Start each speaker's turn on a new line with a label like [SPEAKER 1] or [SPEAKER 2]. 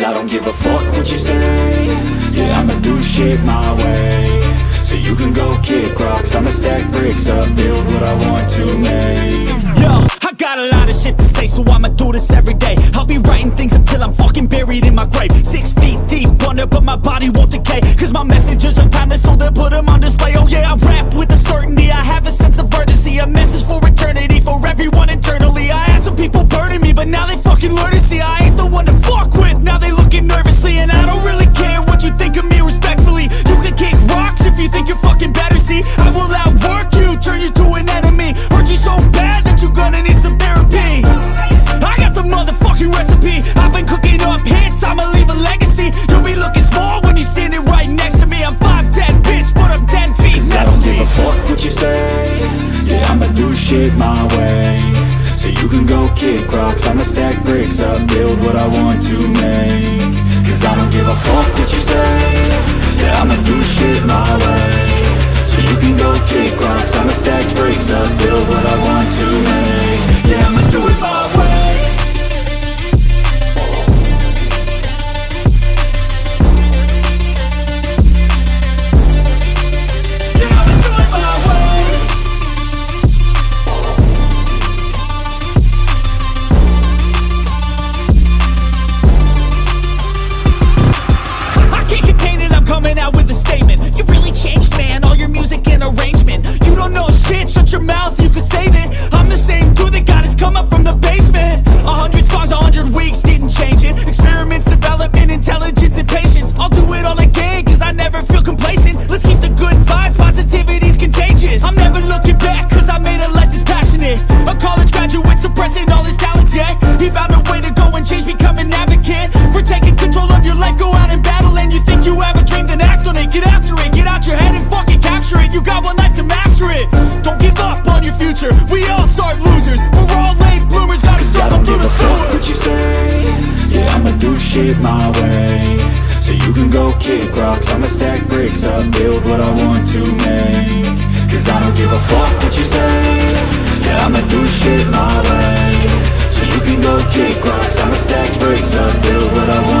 [SPEAKER 1] I don't give a fuck what you say. Yeah, I'ma do shit my way. So you can go kick rocks I'ma stack bricks up, build what I want to make.
[SPEAKER 2] Yo, I got a lot of shit to say So I'ma do this every day. I'll be writing things until I'm fucking you
[SPEAKER 1] say? Yeah, I'ma do shit my way. So you can go kick rocks. I'ma stack bricks up, build what I want to make. Cause I don't give a fuck what you say. Yeah, I'ma do shit my way. So you can go kick rocks. I'ma stack bricks
[SPEAKER 2] shit
[SPEAKER 1] my way. So you can go kick rocks. I'ma stack bricks up Build what I want to make. Cause I don't give a fuck what you say. Yeah, I'ma do shit my way. So you can go kick rocks. I'ma stack bricks up Build what I want